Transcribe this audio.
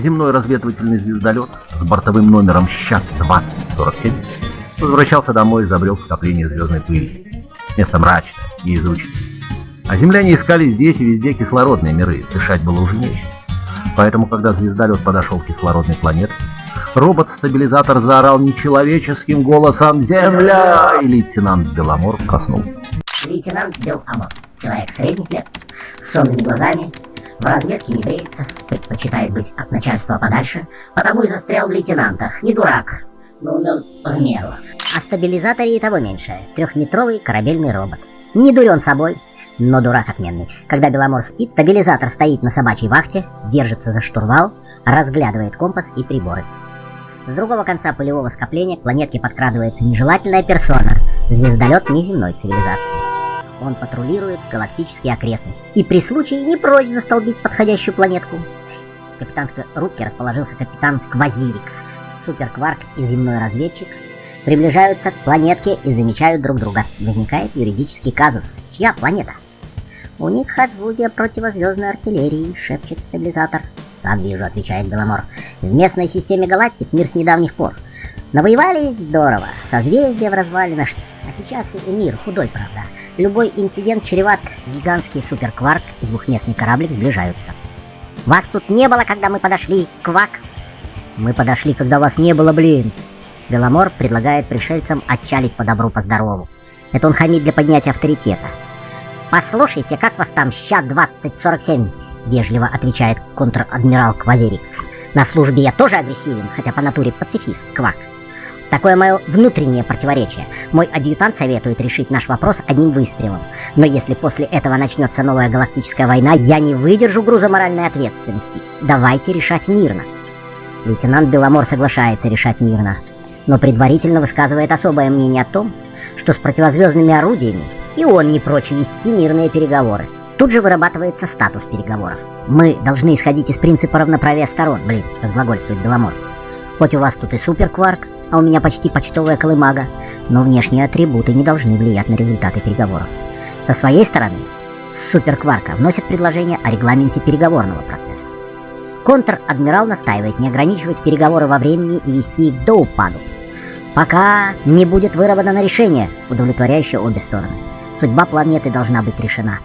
земной разведывательный звездолет с бортовым номером «Щат-2047» возвращался домой и забрел в скопление звездной пыли. Место мрачное и изученное. А земляне искали здесь и везде кислородные миры, дышать было уже нечем. Поэтому, когда звездолет подошел к кислородной планете, робот-стабилизатор заорал нечеловеческим голосом «Земля!» и лейтенант Беломор проснулся. Лейтенант Беломор, человек средних лет, с сонными глазами, в разведке не бреется, предпочитает быть от начальства подальше, потому и застрял в лейтенантах. Не дурак, но умен в меру. О стабилизаторе и того меньше. Трехметровый корабельный робот. Не дурен собой, но дурак отменный. Когда Беломор спит, стабилизатор стоит на собачьей вахте, держится за штурвал, разглядывает компас и приборы. С другого конца полевого скопления к планетке подкрадывается нежелательная персона, звездолет неземной цивилизации. Он патрулирует галактические окрестности и при случае не прочь застолбить подходящую планетку. В капитанской рубке расположился капитан Квазирикс, суперкварк и земной разведчик, приближаются к планетке и замечают друг друга. Возникает юридический казус. Чья планета? «У них Хаджвудия противозвездной артиллерии», — шепчет стабилизатор. «Сам вижу», — отвечает Беломор. «В местной системе галактик мир с недавних пор. Навоевали здорово, созвездия в развалинах, а сейчас мир худой, правда. Любой инцидент чреват, гигантский суперкварк и двухместный кораблик сближаются. «Вас тут не было, когда мы подошли, квак!» «Мы подошли, когда вас не было, блин!» Беломор предлагает пришельцам отчалить по добру, по здорову. Это он хамит для поднятия авторитета. «Послушайте, как вас там, ща-2047?» — вежливо отвечает контр-адмирал Квазирикс. «На службе я тоже агрессивен, хотя по натуре пацифист, квак. Такое мое внутреннее противоречие. Мой адъютант советует решить наш вопрос одним выстрелом. Но если после этого начнется новая галактическая война, я не выдержу груза моральной ответственности. Давайте решать мирно». Лейтенант Беломор соглашается решать мирно, но предварительно высказывает особое мнение о том, что с противозвездными орудиями и он не прочь вести мирные переговоры. Тут же вырабатывается статус переговоров. Мы должны исходить из принципа равноправия сторон, блин, разглагольствует Беломор. Хоть у вас тут и суперкварк, а у меня почти почтовая колымага, но внешние атрибуты не должны влиять на результаты переговоров. Со своей стороны, суперкварка вносит предложение о регламенте переговорного процесса. Контр-адмирал настаивает не ограничивать переговоры во времени и вести их до упаду, пока не будет выработано решение, удовлетворяющее обе стороны. Судьба планеты должна быть решена.